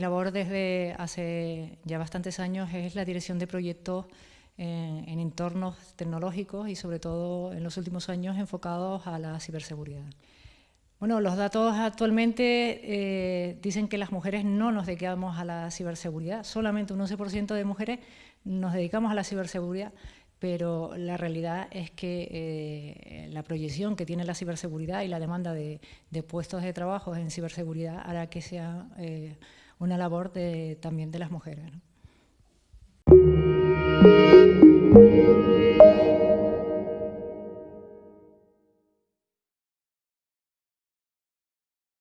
mi labor desde hace ya bastantes años es la dirección de proyectos en, en entornos tecnológicos y sobre todo en los últimos años enfocados a la ciberseguridad. Bueno, los datos actualmente eh, dicen que las mujeres no nos dedicamos a la ciberseguridad, solamente un 11% de mujeres nos dedicamos a la ciberseguridad, pero la realidad es que eh, la proyección que tiene la ciberseguridad y la demanda de, puestos de trabajo en ciberseguridad hará que sea eh, una labor también de las mujeres.